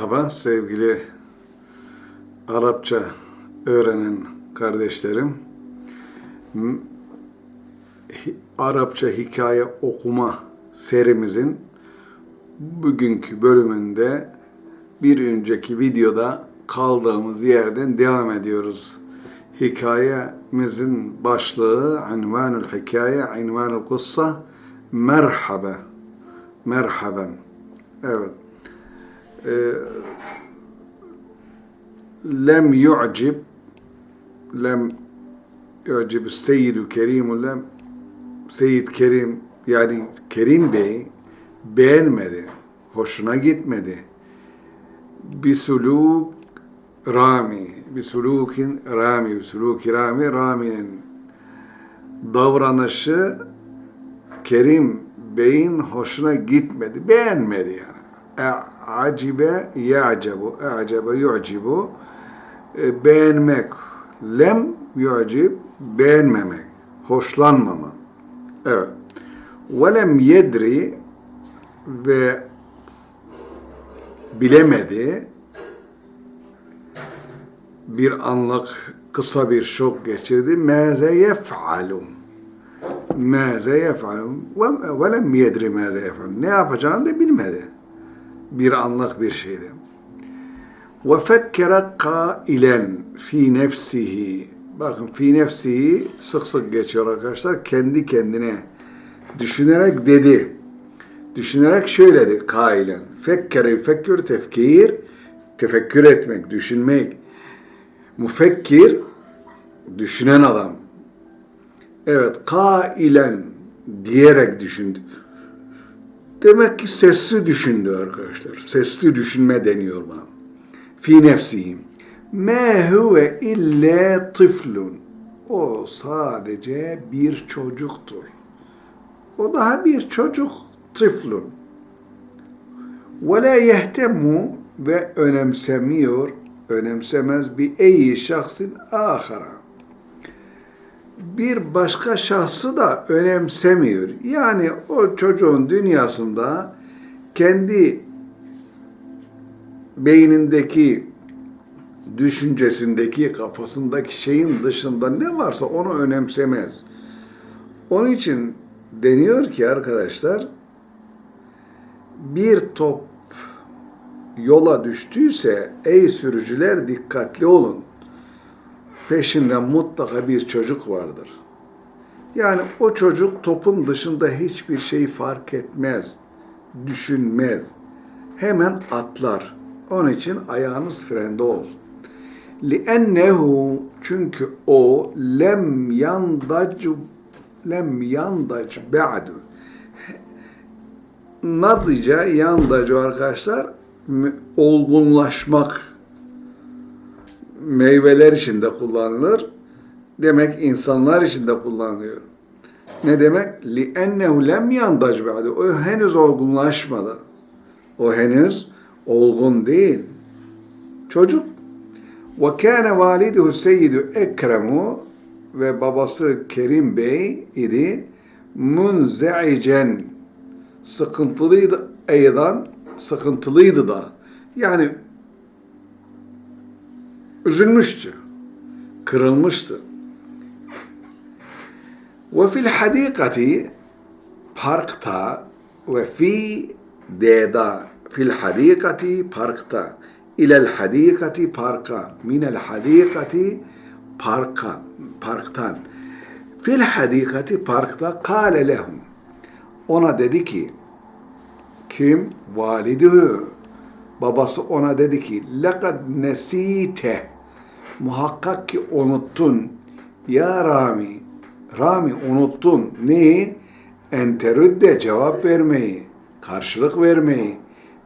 Merhaba sevgili Arapça öğrenen kardeşlerim. Arapça hikaye okuma serimizin bugünkü bölümünde bir önceki videoda kaldığımız yerden devam ediyoruz. Hikayemizin başlığı Unvanul Hikaye, Unvanul Kussa Merhaba. Merhaben. Evet. Ee, lem yu'cib lem yu'cib Seyyidu Kerim lem Seyyid Kerim yani Kerim Bey beğenmedi. Hoşuna gitmedi. Bir suluk rami, bir sulukin rami, bir suluki rami, raminin davranışı Kerim Bey'in hoşuna gitmedi, beğenmedi yani. Acibe ya'cebu, a'cebe yu'cibu, E, beğenmek, lem yu'cib, beğenmemek, hoşlanmama. Evet. Velem yedri ve bilemedi, bir anlık kısa bir şok geçirdi. Mâze yef'alun. Mâze yef'alun. Ve ve lem yedri mâze yef'alun. Ne yapacağını da bilmedi. Bir anlık bir şeydi. Fekkere kailen fi nefsihi. Bakın fi nefsihi sık sık geçiyor arkadaşlar. Kendi kendine düşünerek dedi. Düşünerek şöyle dedi kailen. Fekkeri fekkür tefkir. Tefekkür etmek, düşünmek. Müfekkir, düşünen adam. Evet, kailen diyerek düşündü. Demek ki sesli düşündü arkadaşlar. Sesli düşünme deniyor bana. Fi nefsihim. Me huve illa tiflun. O sadece bir çocuktur. O daha bir çocuk tiflun. Ve la yehtemu ve önemsemiyor, önemsemez bir eyi şahsın ahara. Bir başka şahsı da önemsemiyor. Yani o çocuğun dünyasında kendi beynindeki düşüncesindeki, kafasındaki şeyin dışında ne varsa onu önemsemez. Onun için deniyor ki arkadaşlar bir top yola düştüyse ey sürücüler dikkatli olun Peşinde mutlaka bir çocuk vardır. Yani o çocuk topun dışında hiçbir şey fark etmez, düşünmez. Hemen atlar. Onun için ayağınız frende olsun. لِأَنَّهُ Çünkü o lem yandac lem yandac ba'du nadıca yandacu arkadaşlar olgunlaşmak meyveler için de kullanılır. Demek insanlar için de kullanılıyor. Ne demek? لِأَنَّهُ lem yandac ba'du O henüz olgunlaşmadı. O henüz olgun değil. Çocuk. وَكَانَ وَالِدُهُ السَّيِّدُ اَكْرَمُ Ve babası Kerim Bey idi. مُنْزَعِجًا Sıkıntılıydı eydan, sıkıntılıydı da. Yani üzülmüştü, kırılmıştı. Ve fil hadikati parkta ve fi deda fil hadikati parkta ilel hadikati parka minel hadikati parka parktan fil hadikati parkta kâle lehum ona dedi ki kim? Validühü. Babası ona dedi ki lekad nesite muhakkak ki unuttun ya Rami Rami unuttun neyi? Enterüdde cevap vermeyi, karşılık vermeyi,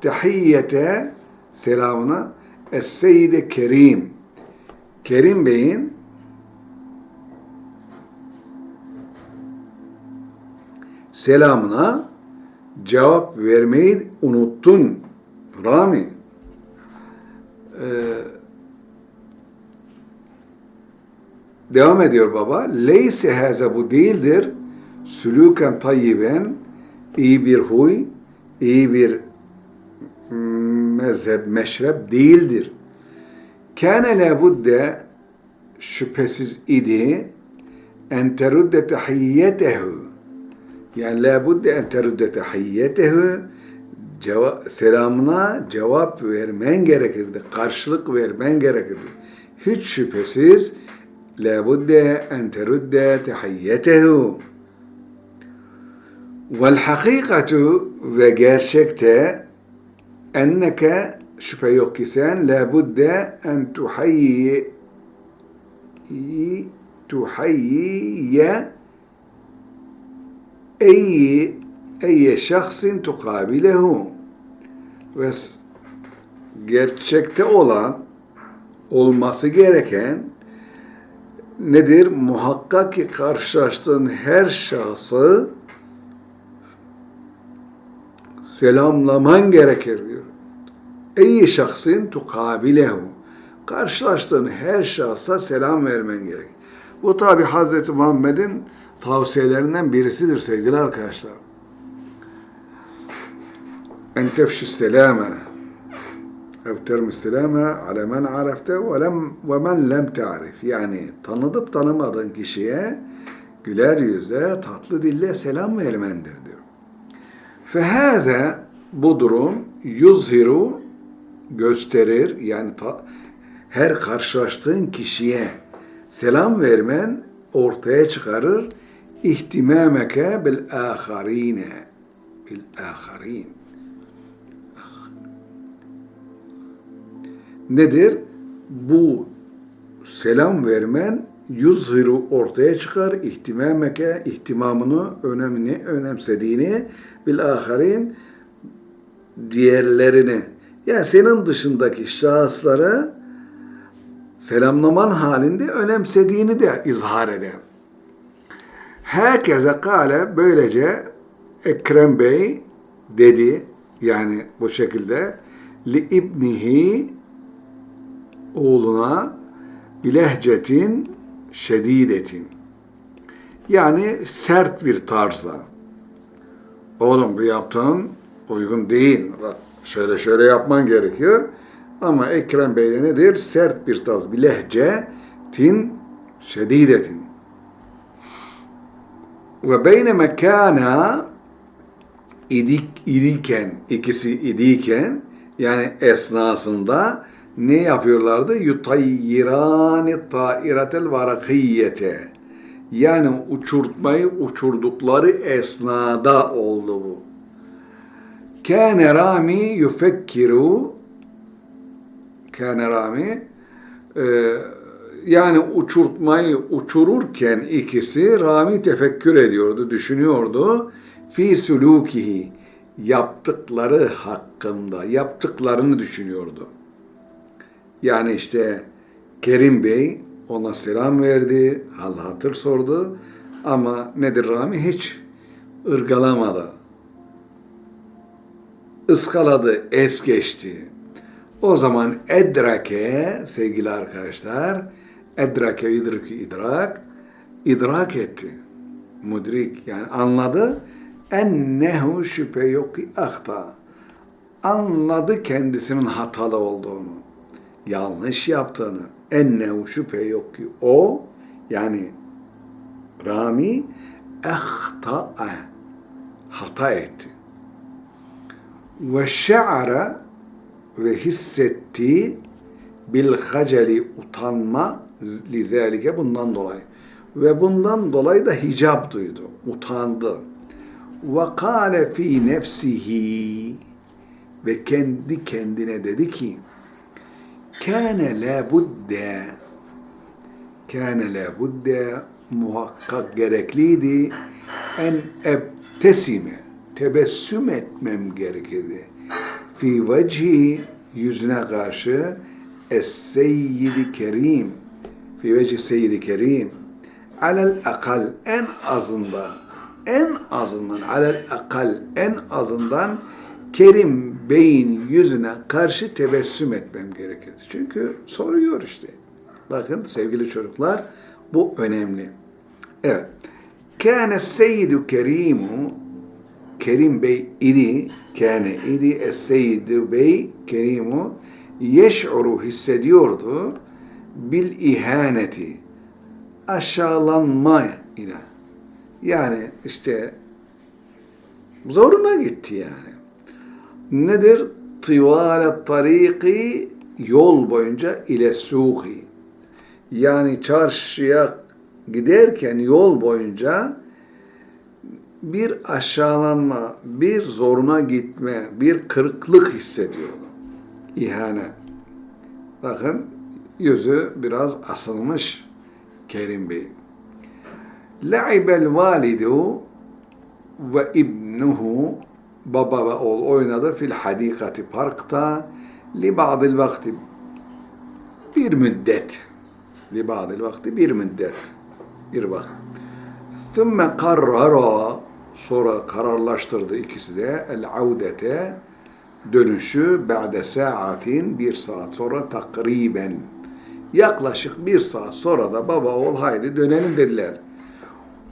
tahiyyete selamına Es-Seyyide Kerim. Kerim Bey'in selamına cevap vermeyi unuttun Rami. Ee, devam ediyor baba. Leyse haza bu değildir. Sülüken tayyiben iyi bir huy, iyi bir mezhep, meşrep değildir. Kâne lebudde şüphesiz idi en terudde tehiyyetehu yani lebudde en terudde tehiyyetehu ceva selamına cevap vermen gerekirdi. Karşılık vermen gerekirdi. Hiç şüphesiz en terudde tehiyyetehu Vel hakikatu ve gerçekte enneke şüphe yok ki sen labudde en tuhayyi tuhayyiye eyyi eyye şahsin tukabilehu ve gerçekte olan olması gereken nedir? Muhakkak ki karşılaştığın her şahsı selamlaman gerekir diyor. Ey şahsın tukabilehu. Karşılaştığın her şahsa selam vermen gerek. Bu tabi Hazreti Muhammed'in tavsiyelerinden birisidir sevgili arkadaşlar. Selame ev termi selame ala men arefte ve, lem, ve men lem ta'rif. Yani tanıdıp tanımadığın kişiye güler yüze, tatlı dille selam vermendir diyor. Fehaze bu durum yuzhiru gösterir yani ta, her karşılaştığın kişiye selam vermen ortaya çıkarır ihtimameke bil aharine bil aharin nedir? Bu selam vermen yuzhiru ortaya çıkar ihtimameke ihtimamını önemini önemsediğini bil aharin diğerlerini yani senin dışındaki şahıslara selamlaman halinde önemsediğini de izhar eder. Herkese kale böylece Ekrem Bey dedi yani bu şekilde li ibnihi oğluna bilehcetin şedidetin yani sert bir tarzda oğlum bu yaptığın uygun değil. Bak şöyle şöyle yapman gerekiyor. Ama Ekrem Bey'de nedir? Sert bir tarz, bir lehçe, tin, şedidetin. Ve beyne mekana idik, idiken, ikisi idiken, yani esnasında ne yapıyorlardı? Yutayyirani ta'iretel varakiyete. Yani uçurtmayı uçurdukları esnada oldu bu. Kâne Rami yufekkiru Kâne Rami e, yani uçurtmayı uçururken ikisi Rami tefekkür ediyordu, düşünüyordu. Fi sulukihi yaptıkları hakkında, yaptıklarını düşünüyordu. Yani işte Kerim Bey ona selam verdi, hal hatır sordu ama nedir Rami hiç ırgalamadı ıskaladı, es geçti. O zaman edrake sevgili arkadaşlar, edrake idriki idrak, idrak etti. Mudrik yani anladı. Ennehu şüphe yok ki ahta. Anladı kendisinin hatalı olduğunu. Yanlış yaptığını. Ennehu şüphe yok ki o yani Rami ehta'a hata etti ve şe'ara ve hissetti bil haceli utanma lizalike bundan dolayı. Ve bundan dolayı da hicap duydu, utandı. Ve kâle fî nefsihi ve kendi kendine dedi ki kâne la budde. Kâne la budde. Muhakkak gerekliydi. En ebtesime tebessüm etmem gerekirdi. Fi vecihi yüzüne karşı Es-Seyyidi Kerim fi veci Seyyidi Kerim alel akal en azından en azından alel akal en azından Kerim Bey'in yüzüne karşı tebessüm etmem gerekirdi. Çünkü soruyor işte. Bakın sevgili çocuklar bu önemli. Evet. Kâne seyyidu kerimu Kerim Bey idi, kâne idi, Es-Seyyid Bey, Kerimu, yeş'uru hissediyordu, bil ihaneti, aşağılanma ile. Yani işte zoruna gitti yani. Nedir? Tıvale tariki yol boyunca ile suhi. Yani çarşıya giderken yol boyunca bir aşağılanma, bir zoruna gitme, bir kırıklık hissediyordu. İhane. Bakın yüzü biraz asılmış Kerim Bey. La'ibel validu ve ibnuhu baba ve oğul oynadı. Fil hadikati parkta. Li ba'dil vakti. Bir müddet. Li ba'dil vakti bir müddet. Bir vakit. Thumma karrara sonra kararlaştırdı ikisi de. El audete dönüşü ba'de saatin bir saat sonra takriben. Yaklaşık bir saat sonra da baba oğul haydi dönelim dediler.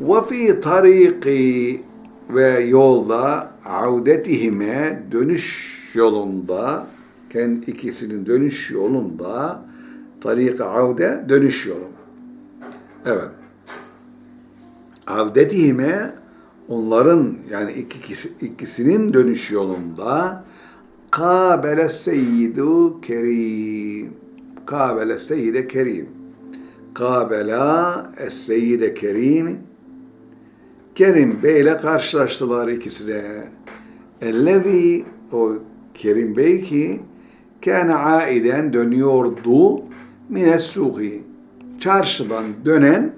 Ve fi tariki ve yolda audetihime dönüş yolunda kendi ikisinin dönüş yolunda tarik avde dönüş yolu. Evet. Avdetihime onların yani ikisi, ikisinin dönüş yolunda kabele seyyidu kerim kabele seyyide kerim kabela es-seyyide kerim Kerim Bey ile karşılaştılar ikisi de. Ellevi o Kerim Bey ki kâne aiden dönüyordu mines suhi. Çarşıdan dönen,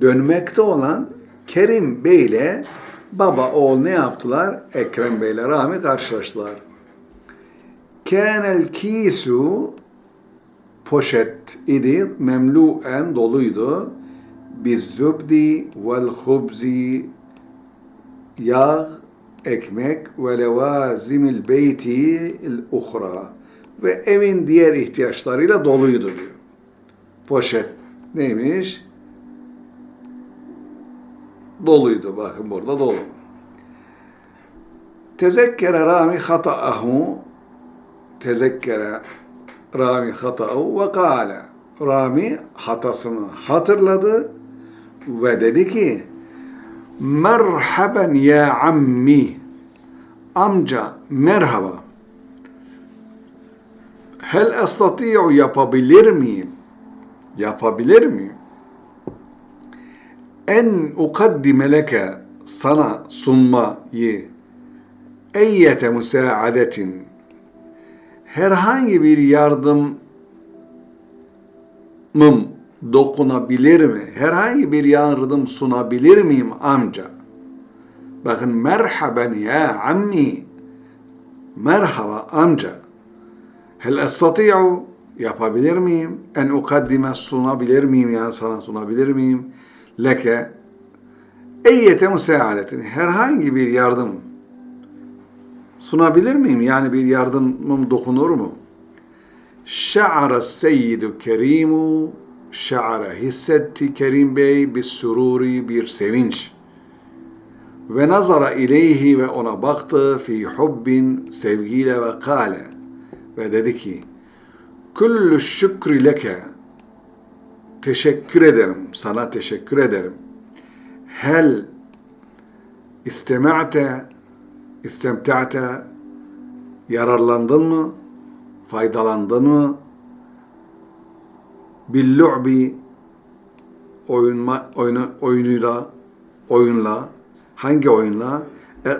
dönmekte olan Kerim Bey ile baba oğul ne yaptılar? Ekrem Bey ile Rami karşılaştılar. Kânel kisu poşet idi, memluen doluydu bizzubdi vel hubzi yağ, ekmek ve levazimil beyti uhra ve evin diğer ihtiyaçlarıyla doluydu diyor. Poşet neymiş? Doluydu bakın burada dolu. Tezekkere Rami hata'ahu tezekkere Rami hata'ahu ve kâle Rami hatasını hatırladı ve dedi ki merhaben ya ammi. Amca merhaba. Hel estati'u yapabilir miyim? Yapabilir miyim? En ukaddime leke sana sunmayı eyyete müsaadetin. Herhangi bir yardımım dokunabilir mi? Herhangi bir yardım sunabilir miyim amca? Bakın merhaben ya ammi. Merhaba amca. Hel estati'u yapabilir miyim? En ukaddime sunabilir miyim? Yani sana sunabilir miyim? Leke eyyete müsaadetin. Herhangi bir yardım sunabilir miyim? Yani bir yardımım dokunur mu? Şa'ara seyyidu kerimu şa'ara hissetti Kerim Bey bir sururi bir sevinç. Ve nazara ileyhi ve ona baktı fi hubbin sevgiyle ve kale ve dedi ki Kullu şükri leke teşekkür ederim sana teşekkür ederim. Hel istema'te istemta'te yararlandın mı? Faydalandın mı? Billu'bi oyunma, oyunu, oyunuyla oyunla hangi oyunla?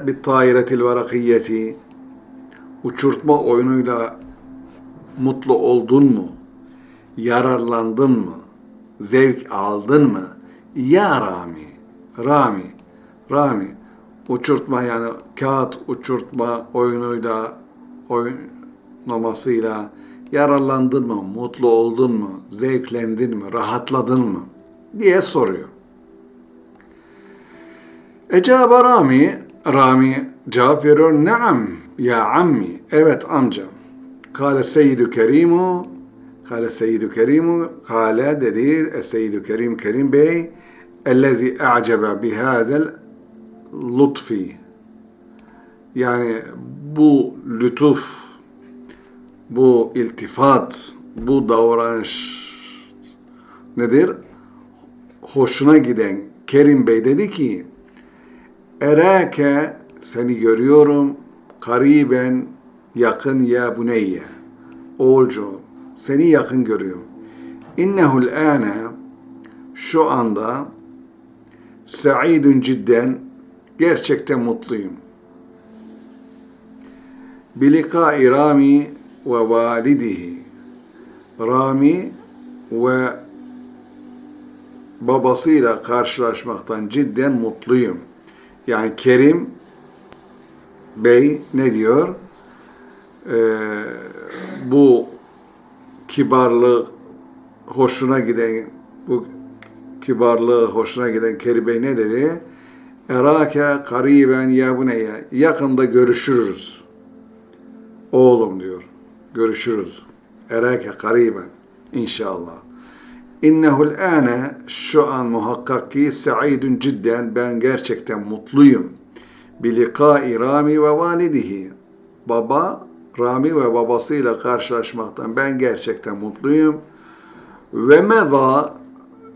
Bir tairetil varakiyeti uçurtma oyunuyla mutlu oldun mu? Yararlandın mı? Zevk aldın mı? Ya Rami, Rami, Rami uçurtma yani kağıt uçurtma oyunuyla oynamasıyla yararlandın mı, mutlu oldun mu, zevklendin mi, rahatladın mı diye soruyor. Ecaba Rami, Rami cevap veriyor, Naam ya ammi, evet amca. Kale Seyyidü Kerimu, Kale Seyyidü Kerimu, Kale dedi, Seyyidü Kerim Kerim Bey, ellezi a'cebe bihâzel lutfi. Yani bu lütuf, bu iltifat, bu davranış nedir? Hoşuna giden Kerim Bey dedi ki Erake seni görüyorum kariben yakın ya buneyye. Oğulcuğum seni yakın görüyorum. İnnehul âne şu anda sa'idun cidden gerçekten mutluyum. Bilikai Rami validihi. Rami ve babasıyla karşılaşmaktan cidden mutluyum. Yani Kerim Bey ne diyor? Ee, bu kibarlığı hoşuna giden bu kibarlığı hoşuna giden Kerim Bey ne dedi? Erake kariben ya buneyye. Yakında görüşürüz. Oğlum diyor. Görüşürüz. Erake kariben. İnşallah. İnnehul ane şu an muhakkak ki sa'idun cidden ben gerçekten mutluyum. Bilikai Rami ve validihi. Baba, Rami ve babasıyla karşılaşmaktan ben gerçekten mutluyum. Ve meva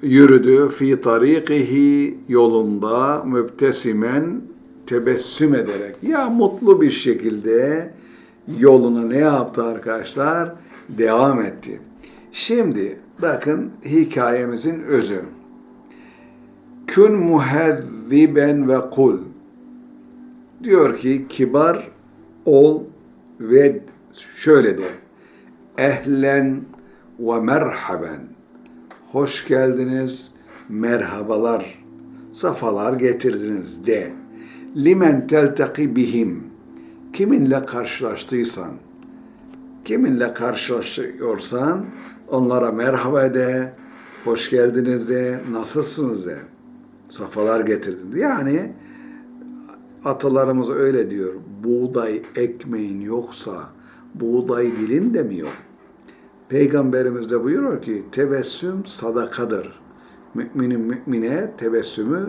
yürüdü fi tarikihi yolunda mübtesimen tebessüm ederek. Ya mutlu bir şekilde yoluna ne yaptı arkadaşlar? Devam etti. Şimdi bakın hikayemizin özü. Kün muhezziben ve kul. Diyor ki kibar ol ve şöyle de. Ehlen ve merhaben. Hoş geldiniz, merhabalar, safalar getirdiniz de. Limen teltaki bihim. Kiminle karşılaştıysan, kiminle karşılaşıyorsan onlara merhaba de, hoş geldiniz de, nasılsınız de. Safalar getirdin. Yani atalarımız öyle diyor. Buğday ekmeğin yoksa buğday dilin de mi yok? Peygamberimiz de buyuruyor ki tebessüm sadakadır. Müminin mümine tebessümü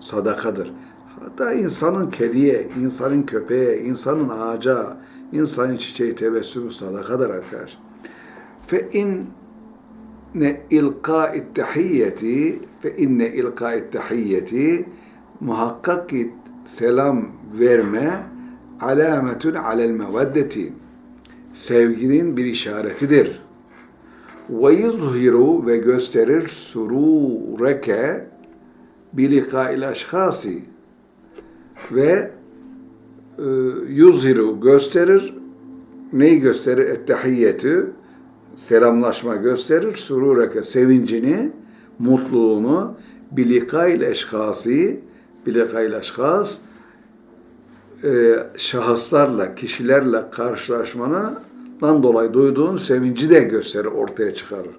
sadakadır. Hatta insanın kediye, insanın köpeğe, insanın ağaca, insanın çiçeği tebessümü sadakadır arkadaşlar. Fe in ne ilkâ tahiyyeti fe inne ilkâ tahiyyeti muhakkak ki selam verme alametun alel meveddeti sevginin bir işaretidir. Ve yuzhiru ve gösterir surureke bilikail aşhasi ve e, yuzhiru gösterir neyi gösterir? Ettehiyyetü selamlaşma gösterir. Surureke sevincini, mutluluğunu bilikail eşhasi bilikail eşhas e, şahıslarla, kişilerle karşılaşmandan dolayı duyduğun sevinci de gösterir, ortaya çıkarır.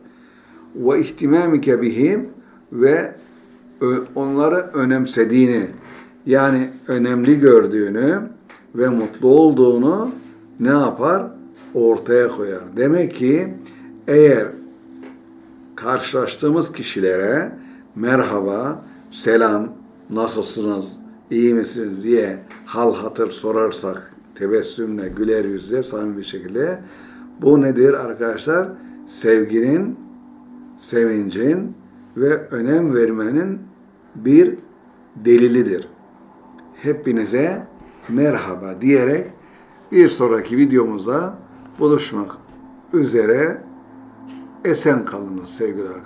Ve ihtimamike bihim ve onları önemsediğini, yani önemli gördüğünü ve mutlu olduğunu ne yapar? Ortaya koyar. Demek ki eğer karşılaştığımız kişilere merhaba, selam, nasılsınız, iyi misiniz diye hal hatır sorarsak tebessümle, güler yüzle, samimi bir şekilde bu nedir arkadaşlar? Sevginin, sevincin ve önem vermenin bir delilidir. Hepinize merhaba diyerek bir sonraki videomuzda buluşmak üzere esen kalınız sevgili arkadaşlar.